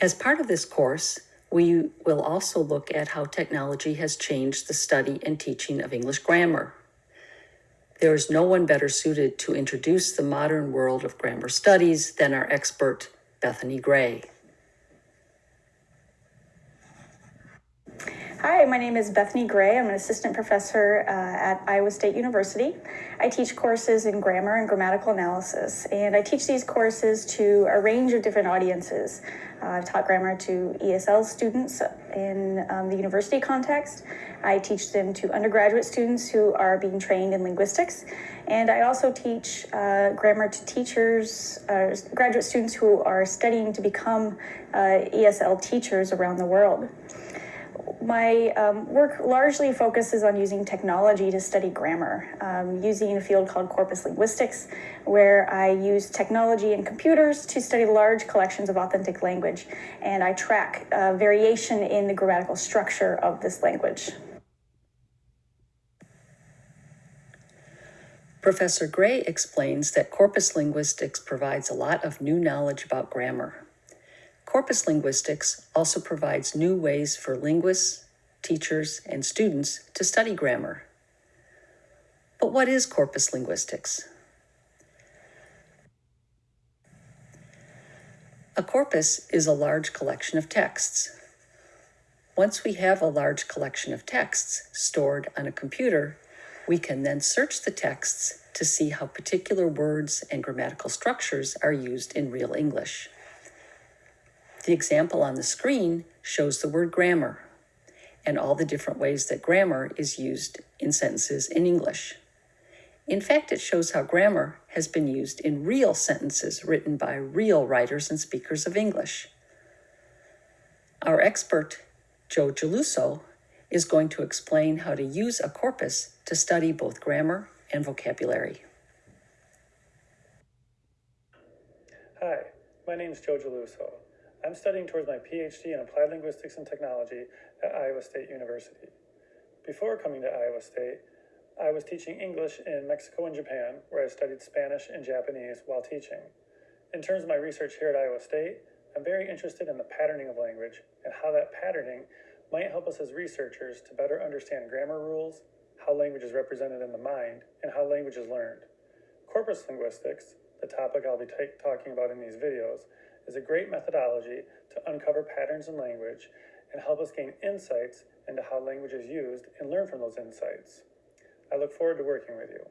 As part of this course, we will also look at how technology has changed the study and teaching of English grammar. There is no one better suited to introduce the modern world of grammar studies than our expert, Bethany Gray. Hi, my name is Bethany Gray. I'm an assistant professor uh, at Iowa State University. I teach courses in grammar and grammatical analysis, and I teach these courses to a range of different audiences. Uh, I've taught grammar to ESL students in um, the university context. I teach them to undergraduate students who are being trained in linguistics. And I also teach uh, grammar to teachers, uh, graduate students who are studying to become uh, ESL teachers around the world my um, work largely focuses on using technology to study grammar, um, using a field called corpus linguistics, where I use technology and computers to study large collections of authentic language, and I track uh, variation in the grammatical structure of this language. Professor Gray explains that corpus linguistics provides a lot of new knowledge about grammar. Corpus linguistics also provides new ways for linguists, teachers, and students to study grammar. But what is corpus linguistics? A corpus is a large collection of texts. Once we have a large collection of texts stored on a computer, we can then search the texts to see how particular words and grammatical structures are used in real English. The example on the screen shows the word grammar and all the different ways that grammar is used in sentences in English. In fact, it shows how grammar has been used in real sentences written by real writers and speakers of English. Our expert, Joe Geluso, is going to explain how to use a corpus to study both grammar and vocabulary. Hi, my name is Joe Geluso. I'm studying towards my PhD in Applied Linguistics and Technology at Iowa State University. Before coming to Iowa State, I was teaching English in Mexico and Japan, where I studied Spanish and Japanese while teaching. In terms of my research here at Iowa State, I'm very interested in the patterning of language and how that patterning might help us as researchers to better understand grammar rules, how language is represented in the mind, and how language is learned. Corpus linguistics, the topic I'll be talking about in these videos, is a great methodology to uncover patterns in language and help us gain insights into how language is used and learn from those insights. I look forward to working with you.